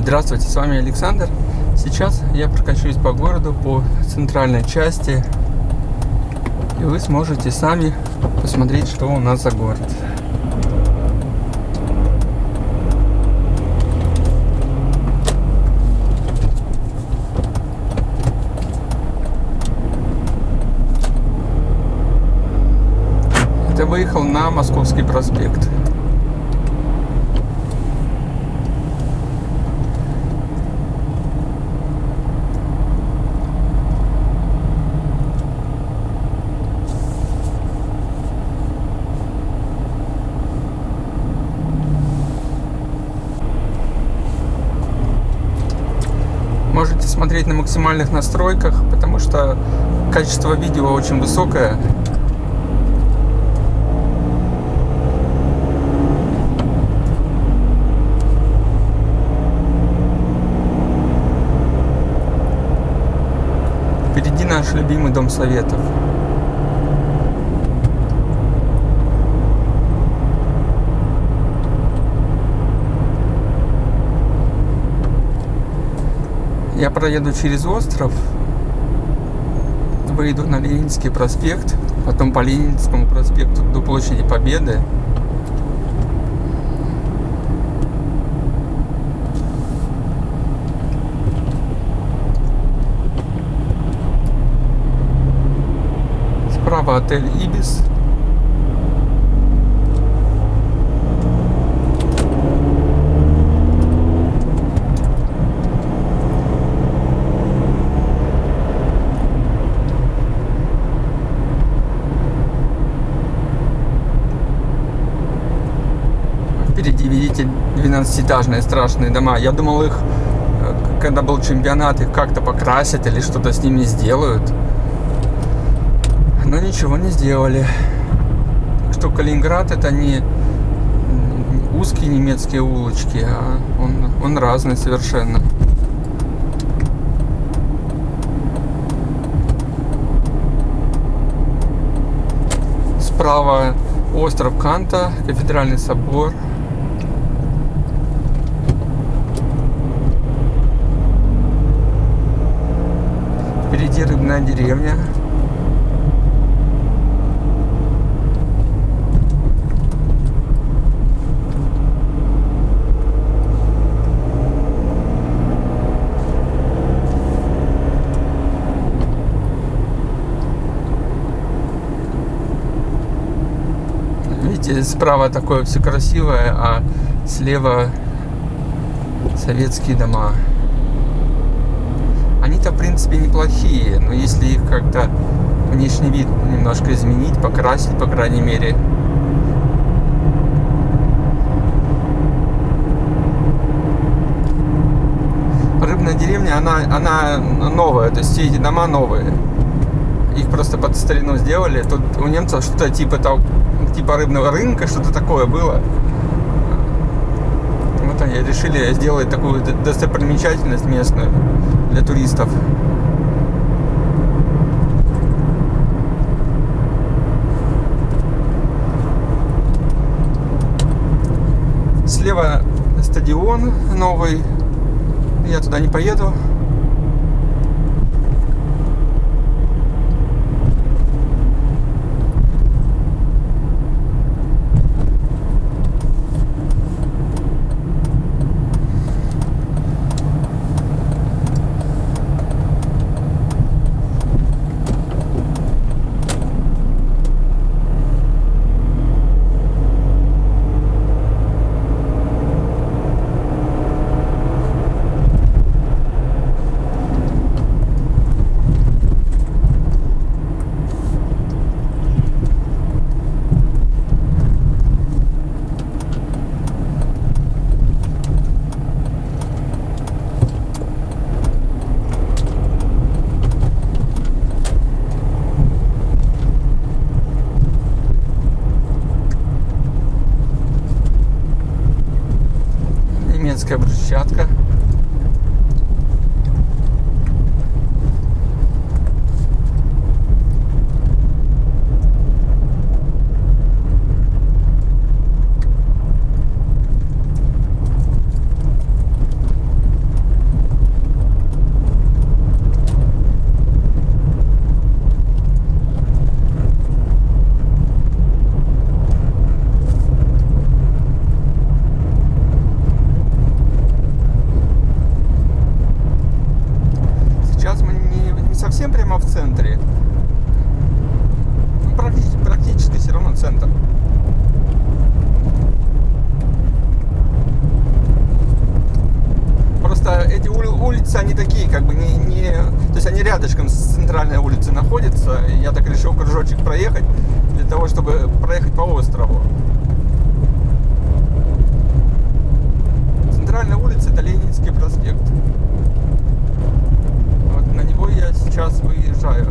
Здравствуйте, с вами Александр. Сейчас я прокачусь по городу, по центральной части. И вы сможете сами посмотреть, что у нас за город. Это выехал на Московский проспект. можете смотреть на максимальных настройках, потому что качество видео очень высокое. Впереди наш любимый Дом Советов. Я проеду через остров, выйду на Ленинский проспект, потом по Ленинскому проспекту до площади Победы. Справа отель Ибис. Впереди видите 12-этажные страшные дома. Я думал их, э, когда был чемпионат, их как-то покрасят или что-то с ними сделают. Но ничего не сделали. Что Калининград это не узкие немецкие улочки, а он, он разный совершенно. Справа остров Канта, кафедральный собор. Впереди рыбная деревня. Видите, справа такое все красивое, а слева советские дома. Они-то, в принципе, неплохие, но если их как-то внешний вид немножко изменить, покрасить, по крайней мере. Рыбная деревня, она, она новая, то есть все эти дома новые. Их просто под старину сделали. Тут у немцев что-то типа, типа рыбного рынка, что-то такое было вот они решили сделать такую достопримечательность местную для туристов. Слева стадион новый. Я туда не поеду. совсем прямо в центре. Ну, практически, практически все равно центр. Просто эти ули улицы, они такие, как бы не, не... То есть они рядышком с центральной улицей находятся. Я так решил кружочек проехать, для того, чтобы проехать по острову. центральная улица это Ленинский проспект. Него я сейчас выезжаю.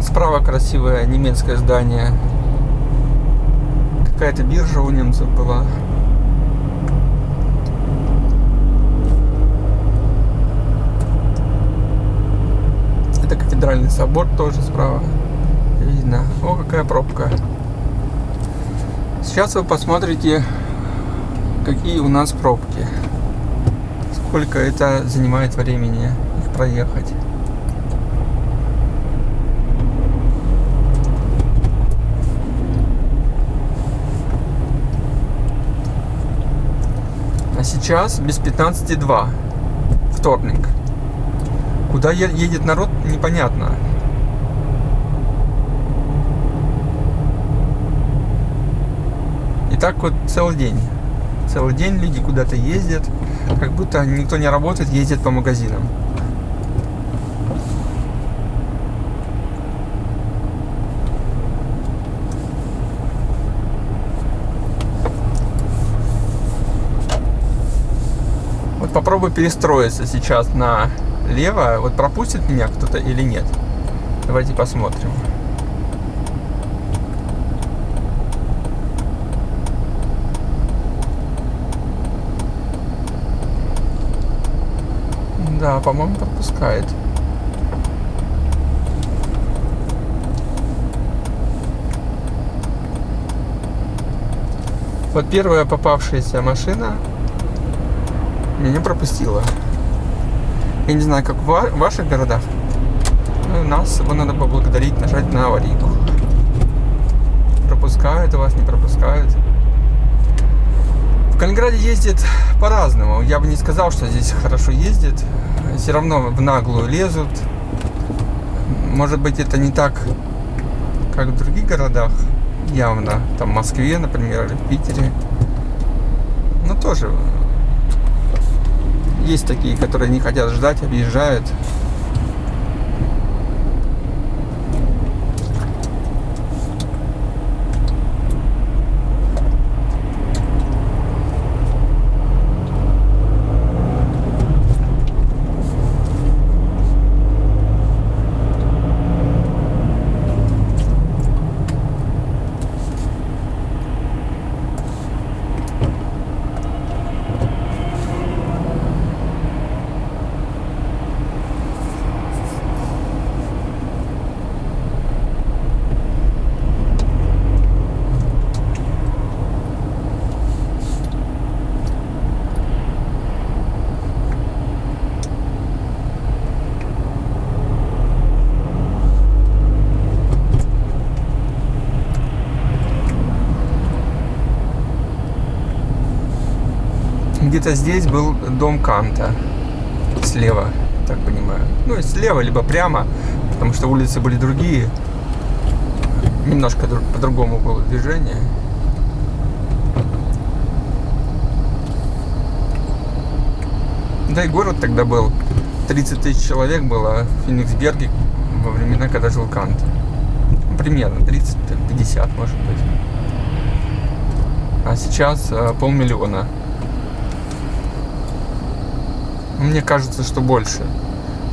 Справа красивое немецкое здание. Какая-то биржа у немцев была. Это кафедральный собор тоже справа. Видно. О, какая пробка. Сейчас вы посмотрите, какие у нас пробки. Сколько это занимает времени их проехать. Сейчас без 15.2. Вторник. Куда едет народ, непонятно. И так вот целый день. Целый день люди куда-то ездят, как будто никто не работает, ездят по магазинам. Попробую перестроиться сейчас налево. Вот пропустит меня кто-то или нет. Давайте посмотрим. Да, по-моему, пропускает. Вот первая попавшаяся машина меня пропустила. Я не знаю, как в ваших городах. Но нас его надо поблагодарить, нажать на аварийку. Пропускают вас, не пропускают. В Калининграде ездит по-разному. Я бы не сказал, что здесь хорошо ездит. Все равно в наглую лезут. Может быть, это не так, как в других городах. Явно. Там в Москве, например, или в Питере. Но тоже есть такие, которые не хотят ждать, объезжают. Где-то здесь был дом Канта. Слева, так понимаю. Ну, слева, либо прямо, потому что улицы были другие. Немножко по-другому было движение. Да и город тогда был. 30 тысяч человек было в Фениксберге во времена, когда жил Кант. Ну, примерно 30-50, может быть. А сейчас э, полмиллиона. Мне кажется, что больше.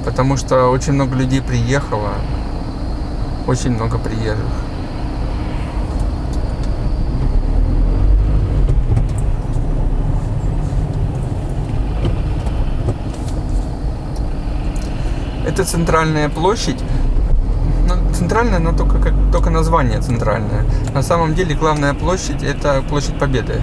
Потому что очень много людей приехало. Очень много приезжих. Это центральная площадь. Ну, центральная, но только, как, только название центральное. На самом деле главная площадь это площадь Победы.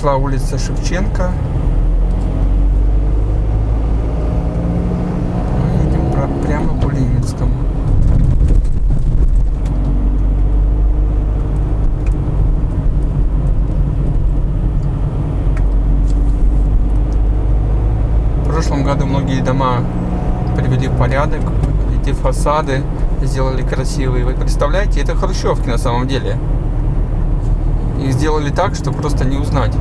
Пошла улица Шевченко. Мы едем прямо по Ленинскому. В прошлом году многие дома привели в порядок, эти фасады сделали красивые. Вы представляете, это хрущевки на самом деле. Их сделали так, что просто не узнать.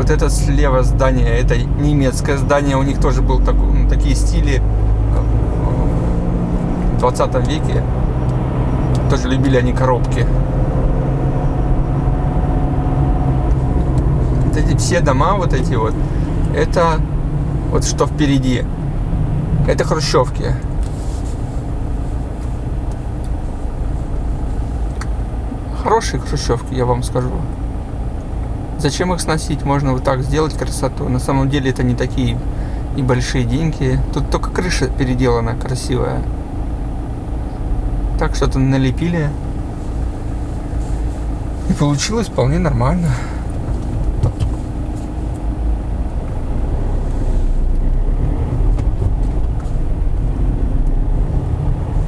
Вот это слева здание, это немецкое здание, у них тоже был так- ну, такие стили э, в 20 веке. Тоже любили они коробки. Вот эти все дома, вот эти вот, это вот что впереди. Это хрущевки. Хорошие хрущевки, я вам скажу. Зачем их сносить? Можно вот так сделать красоту. На самом деле это не такие и большие деньги. Тут только крыша переделана красивая. Так что-то налепили. И получилось вполне нормально.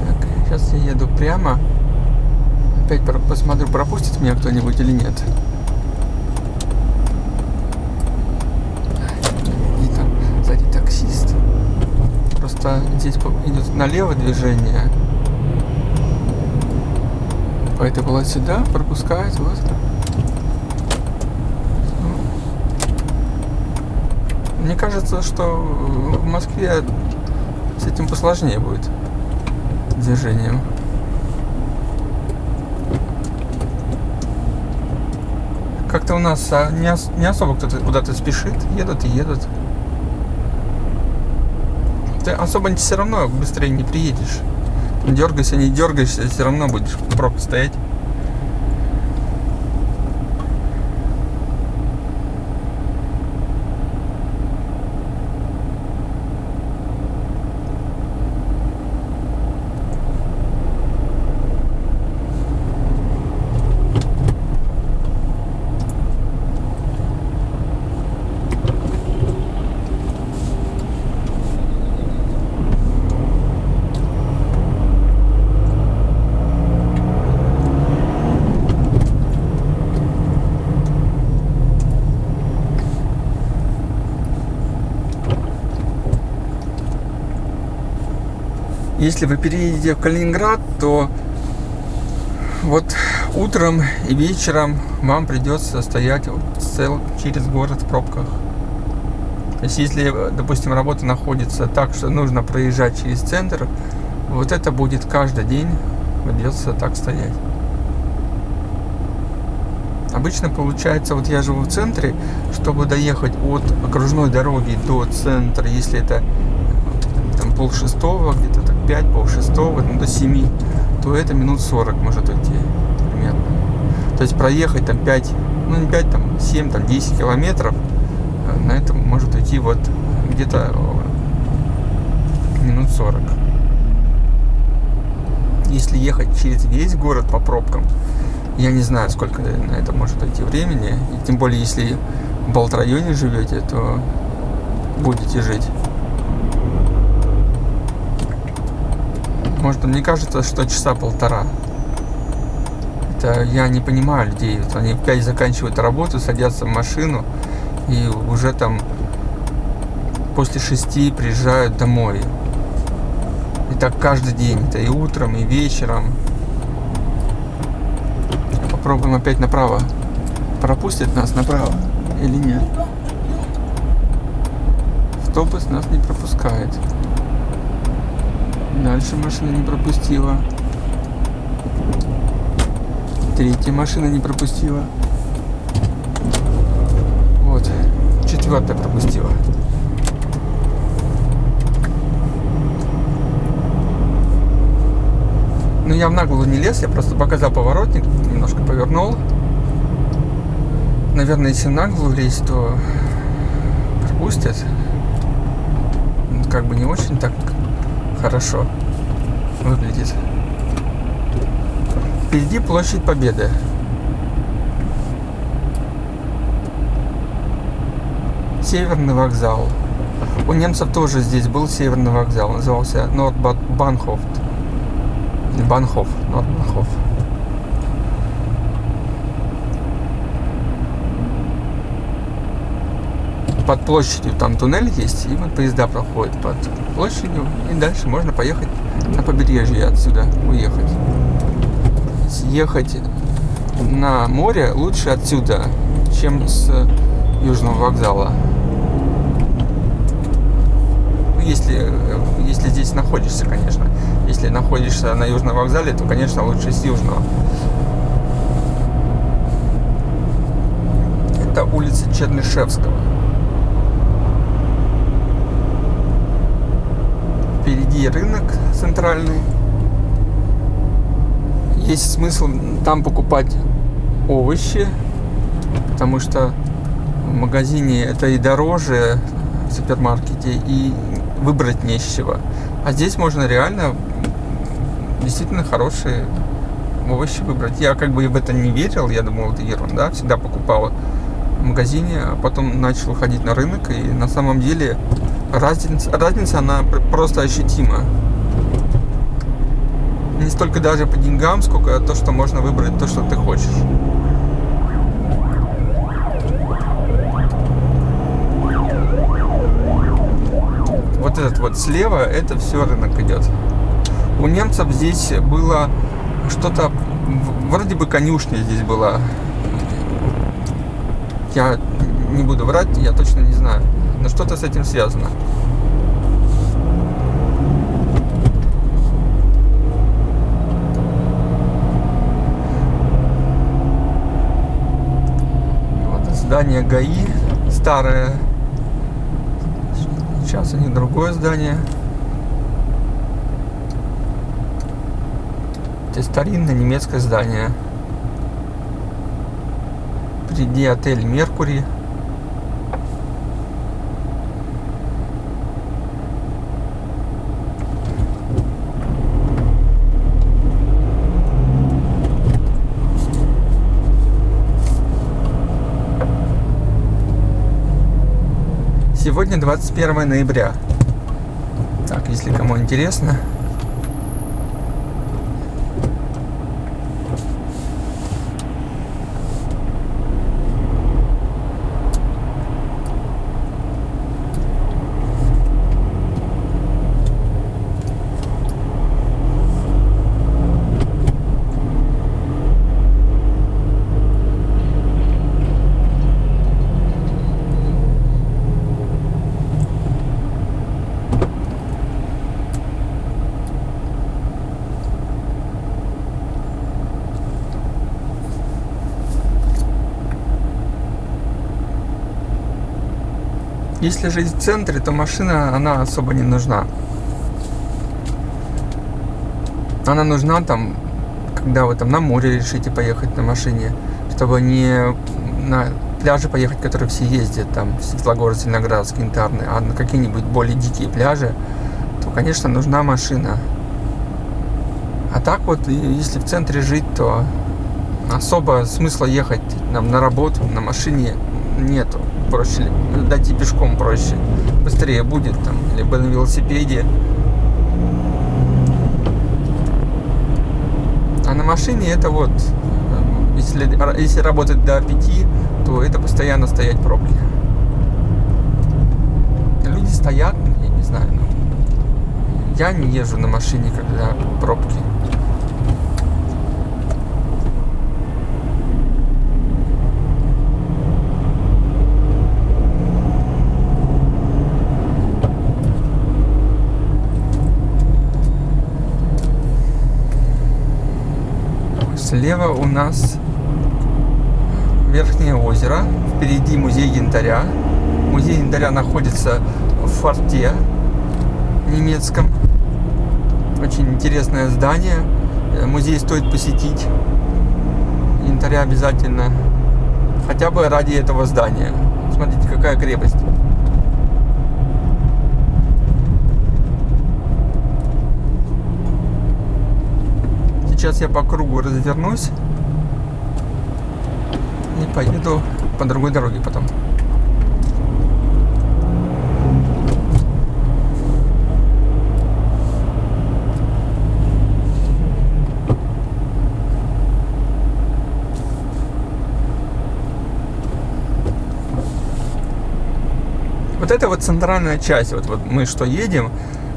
Так, сейчас я еду прямо. Опять посмотрю, пропустит меня кто-нибудь или нет. И там сзади таксист. Просто здесь идет налево движение. По этой полосе сюда пропускает. Вот. Мне кажется, что в Москве с этим посложнее будет движением. Как-то у нас а, не особо кто-то куда-то спешит, едут и едут. Ты особо все равно быстрее не приедешь. Дергайся, не дергайся, все равно будешь в пробке стоять. Если вы переедете в Калининград, то вот утром и вечером вам придется стоять цел через город в пробках. То есть, если, допустим, работа находится так, что нужно проезжать через центр, вот это будет каждый день придется так стоять. Обычно получается, вот я живу в центре, чтобы доехать от окружной дороги до центра, если это там пол шестого, где-то 5, пол шестого, ну, до 7, то это минут 40 может уйти примерно. То есть проехать там 5, ну не 5, там 7, там 10 километров, э, на это может уйти вот где-то э, минут 40. Если ехать через весь город по пробкам, я не знаю, сколько на это может уйти времени. И тем более, если в Балт-районе живете, то будете жить. Может, мне кажется, что часа полтора. Это я не понимаю людей. Вот они 5 заканчивают работу, садятся в машину и уже там после шести приезжают домой. И так каждый день. Это и утром, и вечером. Попробуем опять направо. Пропустит нас направо или нет? Автобус нас не пропускает. Дальше машина не пропустила. Третья машина не пропустила. Вот. Четвертая пропустила. Ну, я в наглую не лез, я просто показал поворотник, немножко повернул. Наверное, если наглую лезть, то пропустят. Ну, Как бы не очень так хорошо выглядит. Впереди площадь Победы. Северный вокзал. У немцев тоже здесь был северный вокзал. Назывался Нордбанхоф. Или Банхоф. Нордбанхоф. Под площадью там туннель есть, и вот поезда проходят под площадью, и дальше можно поехать на побережье отсюда уехать. Съехать на море лучше отсюда, чем с южного вокзала. Если, если здесь находишься, конечно. Если находишься на южном вокзале, то, конечно, лучше с южного. Это улица Чернышевского. Впереди рынок центральный. Есть смысл там покупать овощи, потому что в магазине это и дороже в супермаркете, и выбрать не с чего. А здесь можно реально действительно хорошие овощи выбрать. Я как бы в это не верил, я думал, это ерунда. Всегда покупал в магазине, а потом начал ходить на рынок, и на самом деле разница, разница она пр- просто ощутима. Не столько даже по деньгам, сколько то, что можно выбрать то, что ты хочешь. Вот этот вот слева, это все рынок идет. У немцев здесь было что-то, вроде бы конюшня здесь была. Я не буду врать, я точно не знаю. Но что-то с этим связано. Вот здание ГАИ старое. Сейчас у них другое здание. Это старинное немецкое здание. Впереди отель Меркури. Сегодня 21 ноября. Так, если кому интересно. Если жить в центре, то машина, она особо не нужна. Она нужна там, когда вы там на море решите поехать на машине, чтобы не на пляжи поехать, которые все ездят, там, Светлогорск, Зеленоградск, Янтарный, а на какие-нибудь более дикие пляжи, то, конечно, нужна машина. А так вот, если в центре жить, то особо смысла ехать нам на работу на машине нету. Проще дойти пешком проще. Быстрее будет там, либо на велосипеде. А на машине это вот, э, если, если работать до 5, то это постоянно стоять в пробке. Люди стоят, я не знаю, Я не езжу на машине, когда пробки. Слева у нас Верхнее озеро. Впереди музей янтаря. Музей янтаря находится в форте немецком. Очень интересное здание. Э, Музей стоит посетить. Янтаря обязательно. Хотя бы ради этого здания. Смотрите, какая крепость. Сейчас я по кругу развернусь и поеду по другой дороге потом. Вот это вот центральная часть, вот, вот мы что едем,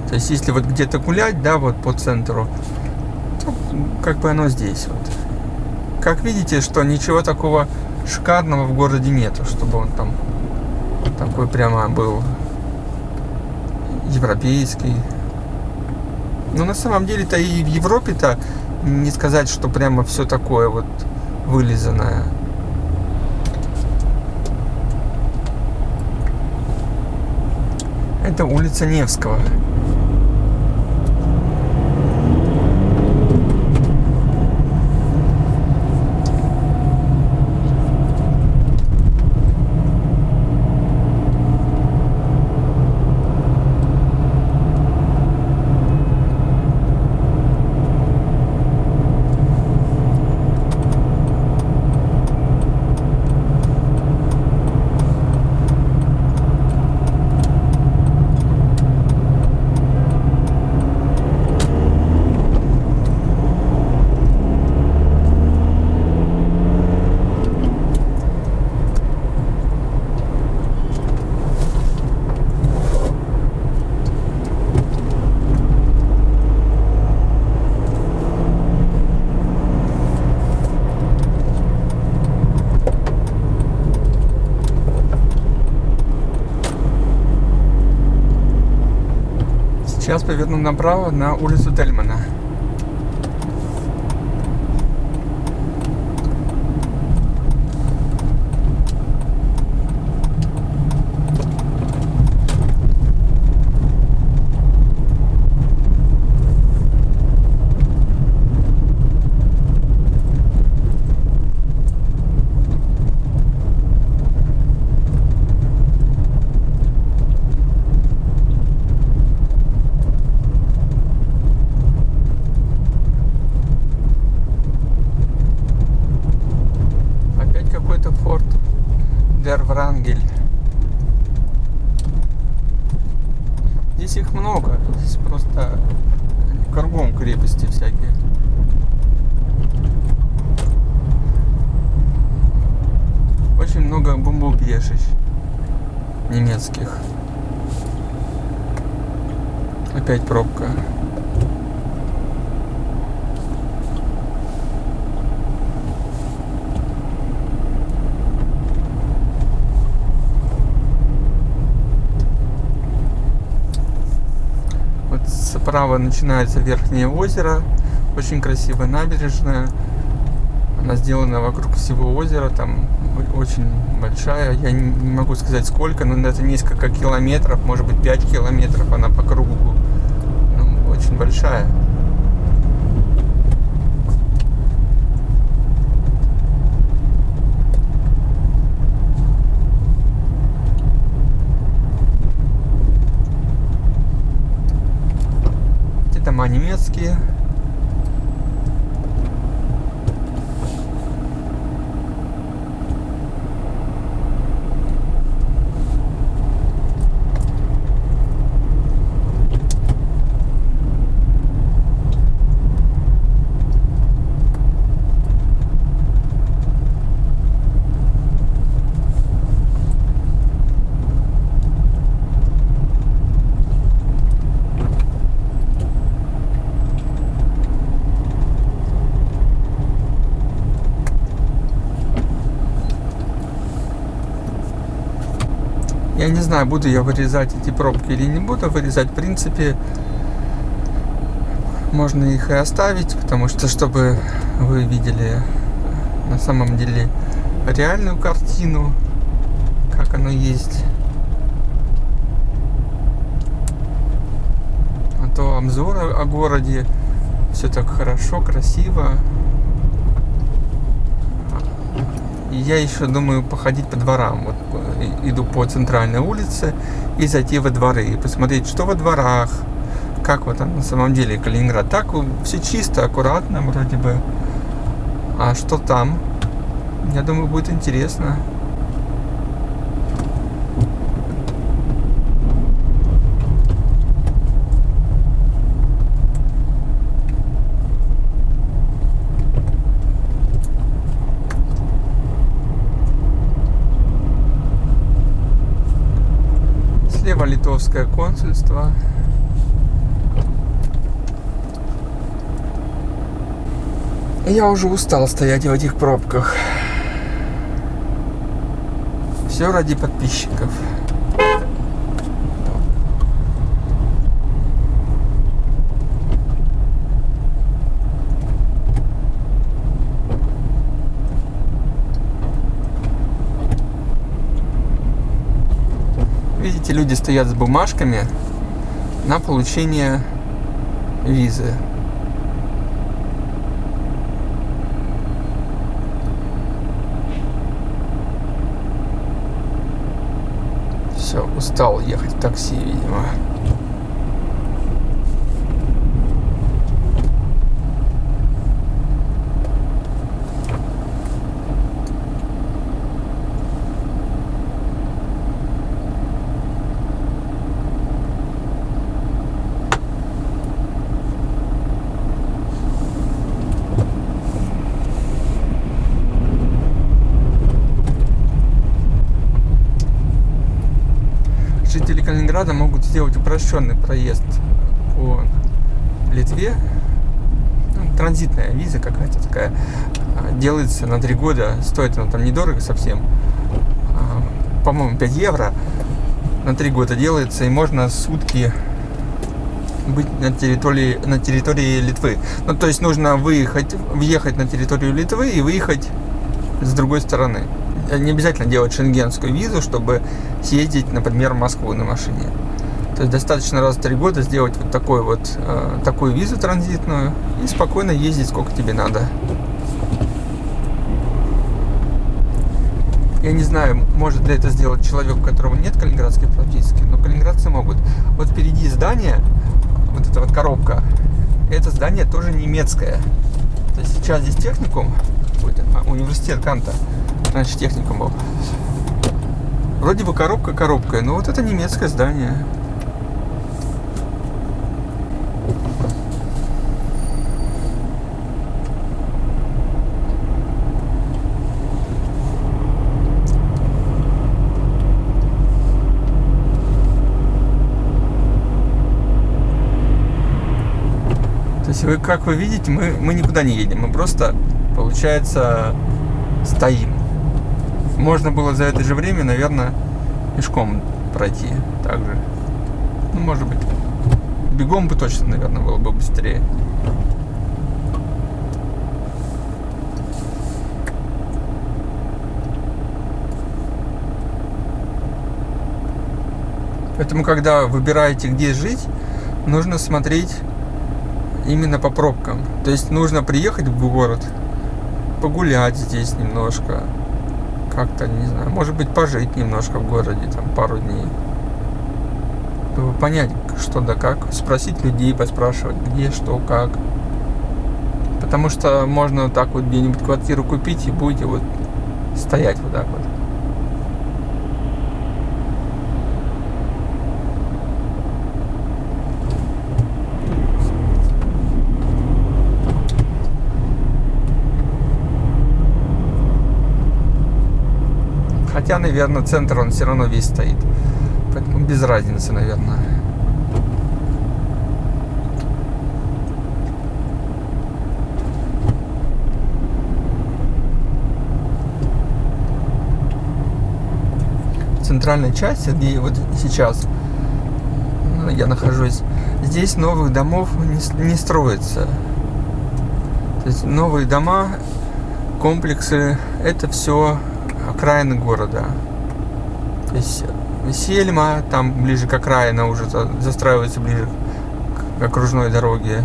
то есть если вот где-то гулять, да, вот по центру, как бы оно здесь вот. Как видите, что ничего такого шикарного в городе нету, чтобы он там такой прямо был европейский. Но на самом деле-то и в Европе-то не сказать, что прямо все такое вот вылизанное. Это улица Невского. Поверну направо на улицу Тельмана. Дер Врангель. Здесь их много. Здесь просто кругом крепости всякие. Очень много бомбоубежищ немецких. Опять пробка. Вот справа начинается верхнее озеро. Очень красивая набережная. Она сделана вокруг всего озера. Там очень большая. Я не могу сказать сколько, но это несколько километров, может быть 5 километров она по кругу. Ну, очень большая. Дома немецкие. Я не знаю, буду я вырезать эти пробки или не буду вырезать. В принципе, можно их и оставить, потому что, чтобы вы видели на самом деле реальную картину, как оно есть. А то обзор о городе, все так хорошо, красиво. И я еще думаю походить по дворам. Вот э, иду по центральной улице и зайти во дворы и посмотреть, что во дворах, как вот там на самом деле Калининград. Так все чисто, аккуратно вроде бы. А что там? Я думаю, будет интересно. Слева литовское консульство. Я уже устал стоять в этих пробках. Все ради подписчиков. Видите, люди стоят с бумажками на получение визы. Все, устал ехать в такси, видимо. Калининграда могут сделать упрощенный проезд по Литве. Ну, транзитная виза какая-то такая. а, Делается на 3 года. Стоит она там недорого совсем. А, По-моему, 5 евро. На 3 года делается. И можно сутки быть на территории, на территории Литвы. Ну, то есть нужно выехать, въехать на территорию Литвы и выехать с другой стороны. Не обязательно делать шенгенскую визу, чтобы съездить, например, в Москву на машине. То есть достаточно раз в три года сделать вот такой вот э, такую визу транзитную и спокойно ездить сколько тебе надо. Я не знаю, может ли это сделать человек, у которого нет калининградской прописки, но калининградцы могут. Вот впереди здание, вот эта вот коробка, это здание тоже немецкое. То есть сейчас здесь техникум, а, университет Канта, раньше техникум был. Вроде бы коробка коробкой, но вот это немецкое здание. Есть вы, как вы видите, мы, мы никуда не едем, мы просто, получается, стоим. Можно было за это же время, наверное, пешком пройти также. Ну, может быть, бегом бы точно, наверное, было бы быстрее. Поэтому, когда выбираете, где жить, нужно смотреть именно по пробкам. То есть нужно приехать в город, погулять здесь немножко, как-то, не знаю, может быть, пожить немножко в городе, там, пару дней. Чтобы понять, что да как, спросить людей, поспрашивать, где, что, как. Потому что можно так вот где-нибудь квартиру купить и будете вот стоять вот так вот. Хотя, наверное, центр он все равно весь стоит. Поэтому без разницы, наверное. центральной части, где вот сейчас ну, я нахожусь, здесь новых домов не, не строится. То есть новые дома, комплексы, это все окраины города. То есть Сельма, там ближе к окраина уже застраивается ближе к окружной дороге.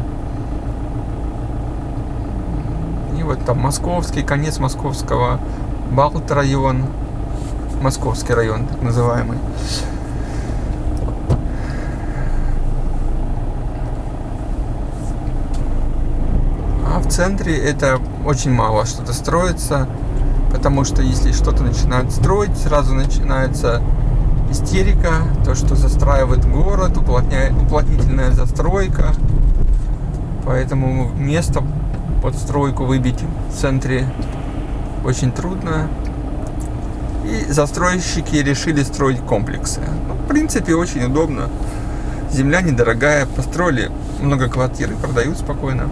И вот там Московский, конец Московского, Балт район, Московский район, так называемый. А в центре это очень мало что-то строится, потому что если что-то начинают строить, сразу начинается истерика, то, что застраивает город, уплотняет, уплотнительная застройка. Поэтому место под стройку выбить в центре очень трудно. И застройщики решили строить комплексы. Ну, в принципе, очень удобно. Земля недорогая, построили много квартир и продают спокойно.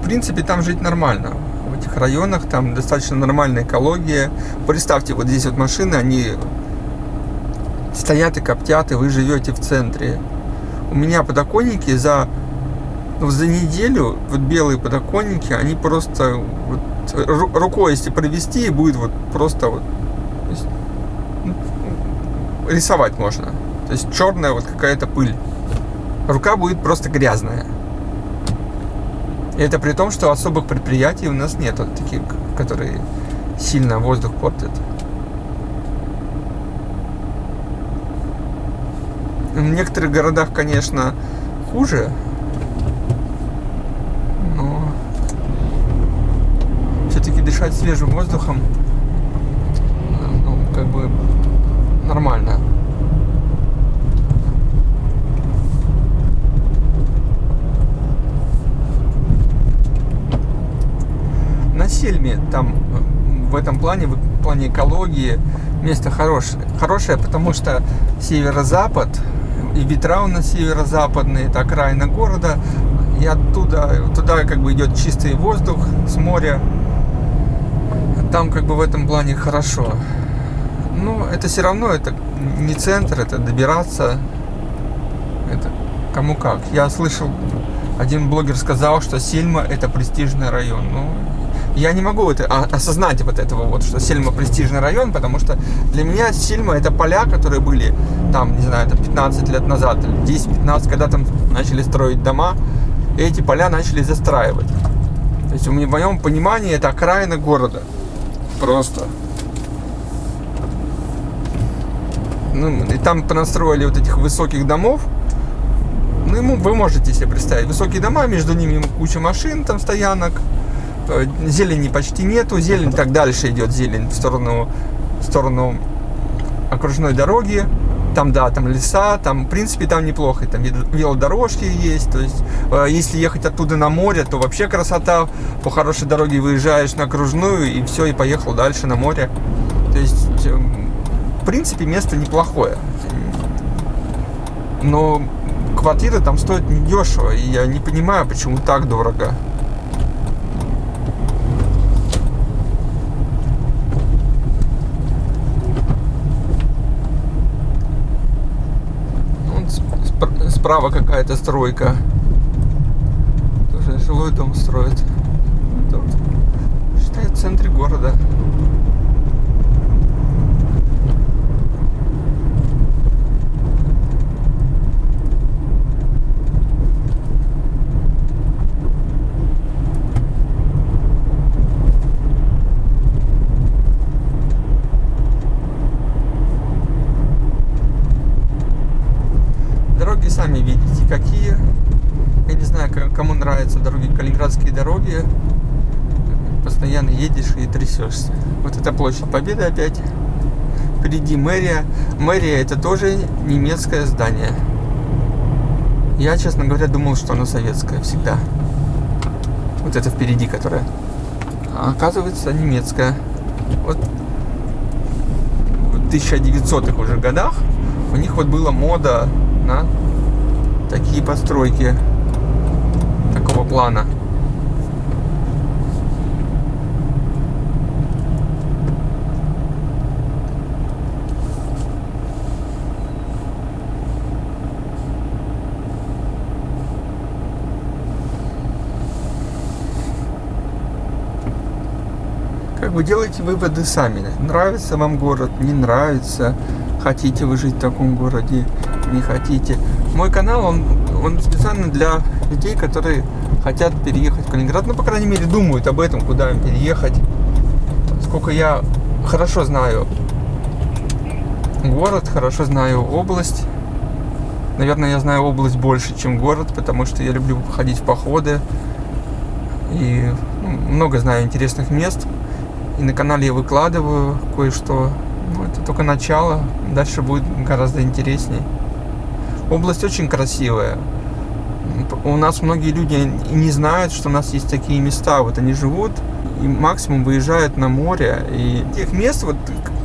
В принципе, там жить нормально этих районах, там достаточно нормальная экология. Представьте, вот здесь вот машины, они стоят и коптят, и вы живете в центре. У меня подоконники за, ну, за неделю, вот белые подоконники, они просто вот, рукой если провести, будет вот просто вот есть, ну, рисовать можно. То есть черная вот какая-то пыль. Рука будет просто грязная. И это при том, что особых предприятий у нас нет, вот таких, которые сильно воздух портят. В некоторых городах, конечно, хуже, но все-таки дышать свежим воздухом, ну, как бы нормально. На Сельме там э, в этом плане, в плане экологии, место хорошее. Хорошее, потому что северо-запад, и ветра у нас северо-западные, это окраина города, и оттуда, туда как бы идет чистый воздух с моря. Там как бы в этом плане хорошо. Но это все равно, это не центр, это добираться, это кому как. Я слышал, один блогер сказал, что Сельма это престижный район. Ну, я не могу это, осознать вот этого вот, что Сельма престижный район, потому что для меня Сельма это поля, которые были там, не знаю, это 15 лет назад, 10-15, когда там начали строить дома, и эти поля начали застраивать. То есть в моем понимании это окраина города. Просто. Ну, и там понастроили вот этих высоких домов. Ну, вы можете себе представить, высокие дома, между ними куча машин, там стоянок, зелени почти нету, зелень так дальше идет зелень в сторону, в сторону окружной дороги. Там, да, там леса, там, в принципе, там неплохо. Там велодорожки есть. То есть, э, если ехать оттуда на море, то вообще красота. По хорошей дороге выезжаешь на окружную, и все, и поехал дальше на море. То есть, э, в принципе, место неплохое. Но квартиры там стоят недешево, и я не понимаю, почему так дорого. Справа какая-то стройка. Тоже жилой дом строят. Это вот, в центре города. Калининградские дороги постоянно едешь и трясешься. Вот это площадь Победы опять. Впереди мэрия. Мэрия это тоже немецкое здание. Я, честно говоря, думал, что оно советское всегда. Вот это впереди, которое. А оказывается, немецкое. Вот в 1900-х уже годах у них вот была мода на такие постройки такого плана. Как бы делайте выводы сами. Нравится вам город, не нравится. Хотите вы жить в таком городе, не хотите. Мой канал, он, он специально для людей, которые хотят переехать в Калининград, ну, по крайней мере, думают об этом, куда им переехать. Сколько я хорошо знаю город, хорошо знаю область. Наверное, я знаю область больше, чем город, потому что я люблю ходить в походы. И ну, много знаю интересных мест. И на канале я выкладываю кое-что. Ну, это только начало. Дальше будет гораздо интересней. Область очень красивая. У нас многие люди не знают, что у нас есть такие места. Вот они живут и максимум выезжают на море. И тех мест, вот,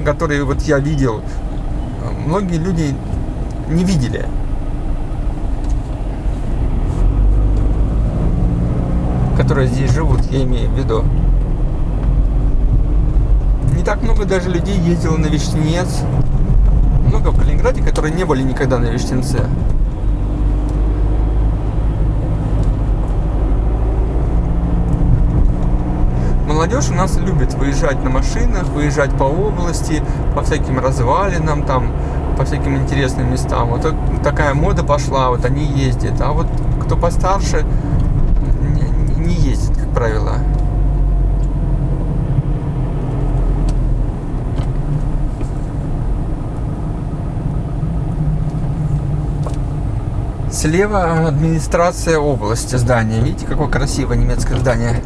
которые вот я видел, многие люди не видели. которые здесь живут, я имею в виду. Не так много даже людей ездило на Вишнец. Много в Калининграде, которые не были никогда на Вишнеце. Молодежь у нас любит выезжать на машинах, выезжать по области, по всяким развалинам, там, по всяким интересным местам. Вот такая мода пошла, вот они ездят. А вот кто постарше, не ездит, как правило. Слева администрация области здания. Видите, какое красивое немецкое здание.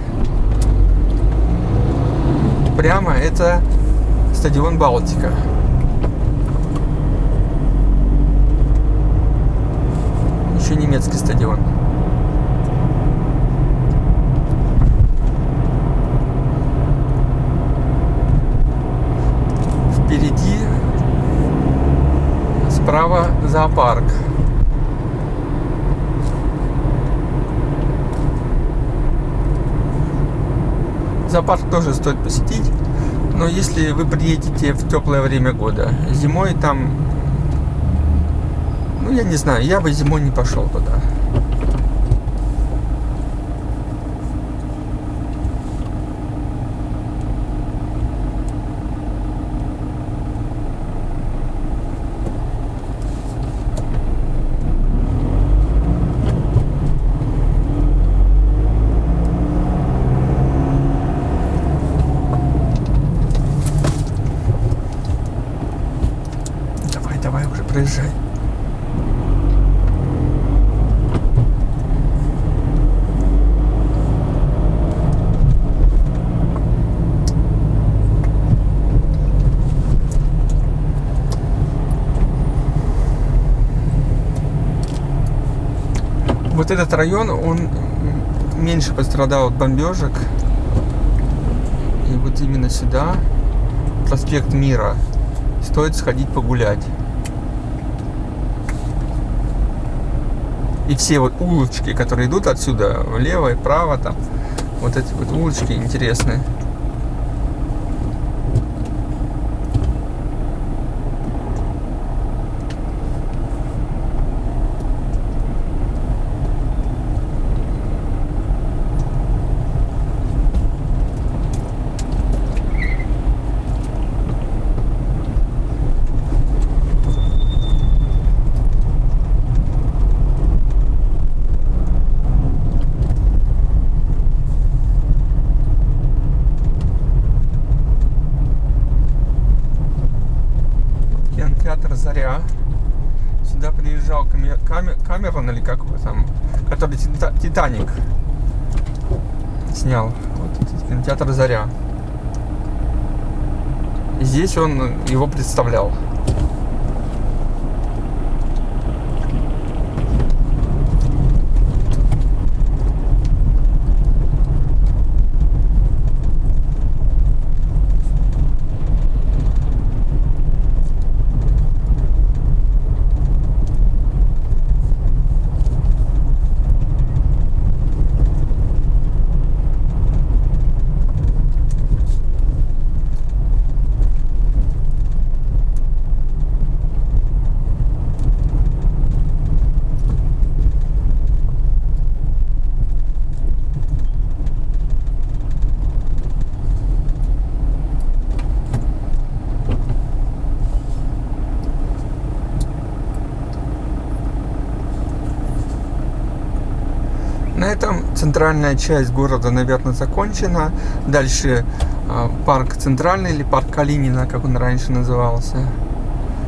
Прямо это стадион Балтика. Еще немецкий стадион. Впереди справа зоопарк. Зоопарк тоже стоит посетить, но если вы приедете в теплое время года, зимой там, ну я не знаю, я бы зимой не пошел туда. проезжай. Вот этот район, он меньше пострадал от бомбежек. И вот именно сюда, проспект Мира, стоит сходить погулять. И все вот улочки, которые идут отсюда, влево и вправо, там, вот эти вот улочки интересные. кинотеатр «Заря». Сюда приезжал Камер... Камерон или как его там, который «Титаник» снял. Вот кинотеатр «Заря». И здесь он его представлял. Центральная часть города, наверное, закончена. Дальше э, парк Центральный или парк Калинина, как он раньше назывался.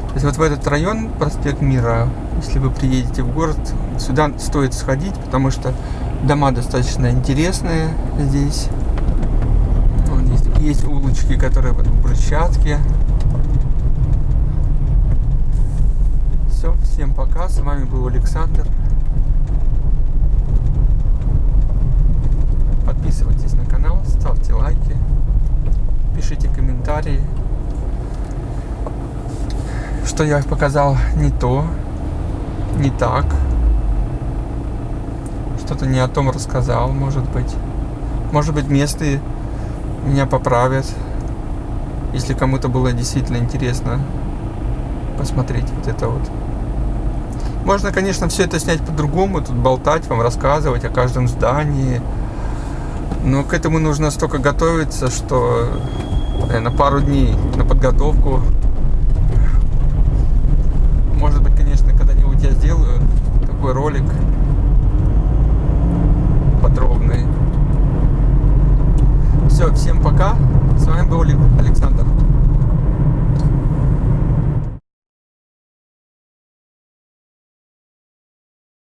То есть вот в этот район, проспект Мира, если вы приедете в город, сюда стоит сходить, потому что дома достаточно интересные здесь. Вот есть, есть улочки, которые в брусчатке. Все, всем пока. С вами был Александр. Подписывайтесь на канал, ставьте лайки, пишите комментарии. Что я показал не то, не так. Что-то не о том рассказал, может быть. Может быть, месты меня поправят. Если кому-то было действительно интересно посмотреть вот это вот. Можно, конечно, все это снять по-другому, тут болтать, вам рассказывать о каждом здании. Но к этому нужно столько готовиться, что на пару дней на подготовку. Может быть, конечно, когда-нибудь я сделаю такой ролик подробный. Все, всем пока. С вами был Александр.